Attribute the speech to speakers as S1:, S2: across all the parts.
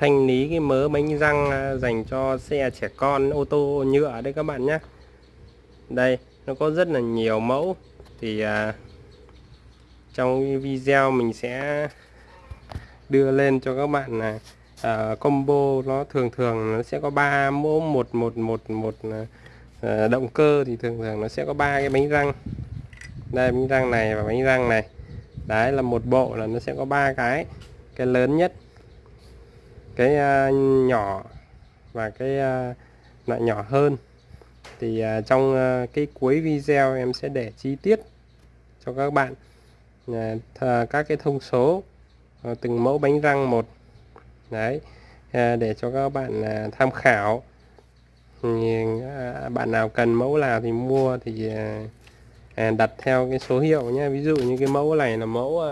S1: thanh lý cái mớ bánh răng à, dành cho xe trẻ con ô tô nhựa đấy các bạn nhé đây nó có rất là nhiều mẫu. Thì à, trong video mình sẽ đưa lên cho các bạn là à, combo nó thường thường nó sẽ có ba mẫu. Một một một một à, à, động cơ thì thường thường nó sẽ có ba cái bánh răng. Đây bánh răng này và bánh răng này. Đấy là một bộ là nó sẽ có ba cái. Cái lớn nhất cái à, nhỏ và cái à, loại nhỏ hơn. Thì à, trong cái cuối video em sẽ để chi tiết cho các bạn các cái thông số từng mẫu bánh răng một. Đấy để cho các bạn tham khảo. Bạn nào cần mẫu nào thì mua thì đặt theo cái số hiệu nhé ví dụ như cái mẫu này là mẫu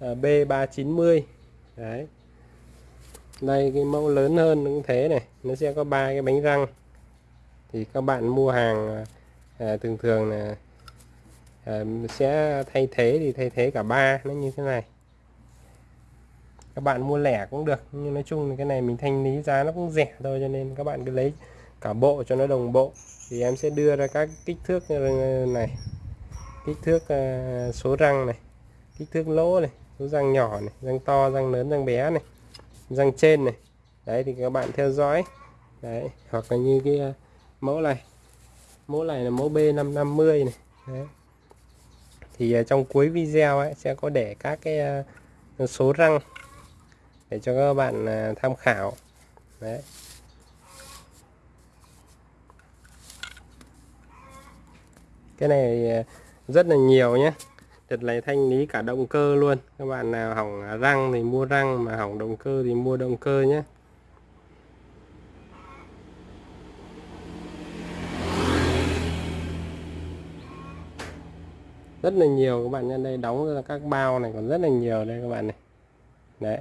S1: B390 đấy đây cái mẫu lớn hơn cũng thế này. Nó sẽ có ba cái bánh răng. Thì các bạn mua hàng à, thường thường là à, sẽ thay thế thì thay thế cả ba nó như thế này. Các bạn mua lẻ cũng được nhưng nói chung là cái này mình thanh lý giá nó cũng rẻ thôi cho nên các bạn cứ lấy cả bộ cho nó đồng bộ. Thì em sẽ đưa ra các kích thước này. Kích thước à, số răng này. Kích thước lỗ này số răng nhỏ này răng to răng lớn răng bé này răng trên này. Đấy, thì các bạn theo dõi. Đấy, hoặc là như cái à, mẫu này. Mẫu này là mẫu B550 này. Đấy. thì à, trong cuối video ấy, sẽ có để các cái à, số răng để cho các bạn tham khảo. Đấy. Cái này rất là nhiều nhé đợt này thanh lý cả động cơ luôn. Các bạn nào hỏng răng thì mua răng, mà hỏng động cơ thì mua động cơ nhé. Rất là nhiều các bạn nhân đây đóng ra các bao này, còn rất là nhiều đây các bạn này. Đấy.